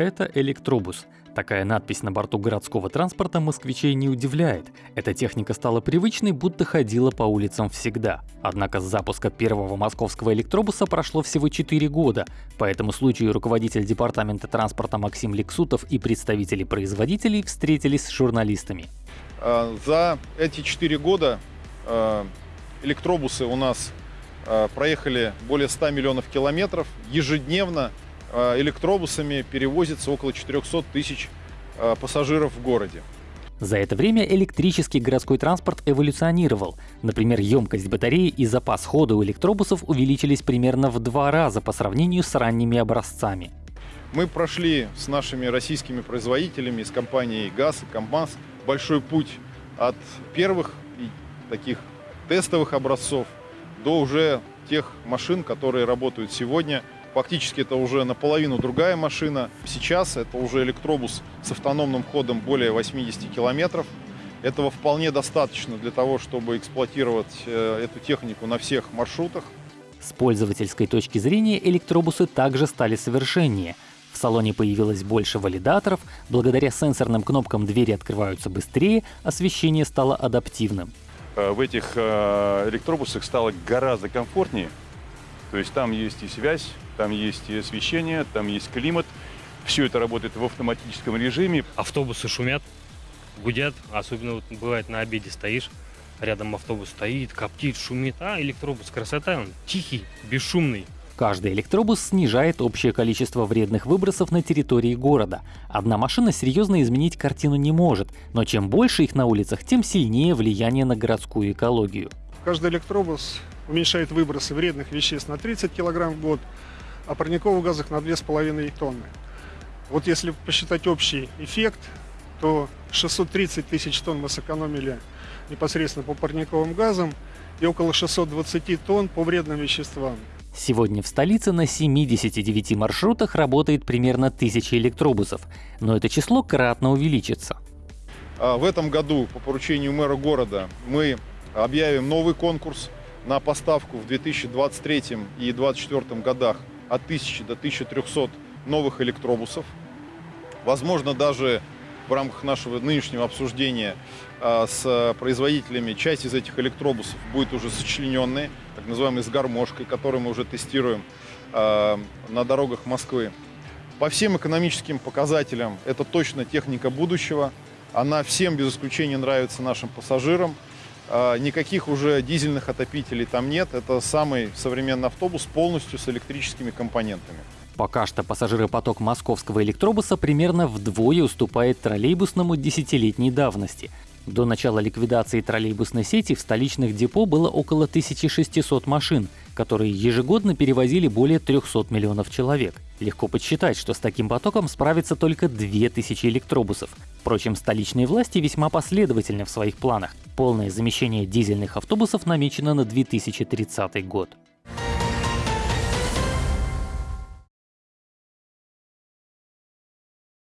Это электробус. Такая надпись на борту городского транспорта москвичей не удивляет. Эта техника стала привычной, будто ходила по улицам всегда. Однако с запуска первого московского электробуса прошло всего 4 года. По этому случаю руководитель департамента транспорта Максим Лексутов и представители производителей встретились с журналистами. А, за эти 4 года а, электробусы у нас а, проехали более 100 миллионов километров. Ежедневно электробусами перевозится около 400 тысяч э, пассажиров в городе. За это время электрический городской транспорт эволюционировал. Например, емкость батареи и запас хода у электробусов увеличились примерно в два раза по сравнению с ранними образцами. Мы прошли с нашими российскими производителями, с компанией ГАЗ и КамАЗ большой путь от первых таких тестовых образцов до уже тех машин, которые работают сегодня Фактически это уже наполовину другая машина. Сейчас это уже электробус с автономным ходом более 80 километров. Этого вполне достаточно для того, чтобы эксплуатировать э, эту технику на всех маршрутах. С пользовательской точки зрения электробусы также стали совершеннее. В салоне появилось больше валидаторов, благодаря сенсорным кнопкам двери открываются быстрее, освещение стало адаптивным. Э, в этих э, электробусах стало гораздо комфортнее, то есть там есть и связь, там есть и освещение, там есть климат. Все это работает в автоматическом режиме. Автобусы шумят, гудят, особенно вот бывает на обеде стоишь, рядом автобус стоит, коптит, шумит, а электробус красота, он тихий, бесшумный. Каждый электробус снижает общее количество вредных выбросов на территории города. Одна машина серьезно изменить картину не может, но чем больше их на улицах, тем сильнее влияние на городскую экологию. Каждый электробус уменьшает выбросы вредных веществ на 30 кг в год, а парниковых газов на 2,5 тонны. Вот если посчитать общий эффект, то 630 тысяч тонн мы сэкономили непосредственно по парниковым газам и около 620 тонн по вредным веществам. Сегодня в столице на 79 маршрутах работает примерно 1000 электробусов, но это число кратно увеличится. А в этом году по поручению мэра города мы объявим новый конкурс на поставку в 2023 и 2024 годах от 1000 до 1300 новых электробусов. Возможно, даже в рамках нашего нынешнего обсуждения а, с производителями часть из этих электробусов будет уже сочлененные, так называемые с гармошкой, которые мы уже тестируем а, на дорогах Москвы. По всем экономическим показателям это точно техника будущего. Она всем без исключения нравится нашим пассажирам. А, никаких уже дизельных отопителей там нет. Это самый современный автобус полностью с электрическими компонентами. Пока что пассажиропоток московского электробуса примерно вдвое уступает троллейбусному десятилетней давности. До начала ликвидации троллейбусной сети в столичных депо было около 1600 машин, которые ежегодно перевозили более 300 миллионов человек. Легко подсчитать, что с таким потоком справится только 2000 электробусов. Впрочем, столичные власти весьма последовательны в своих планах. Полное замещение дизельных автобусов намечено на 2030 год.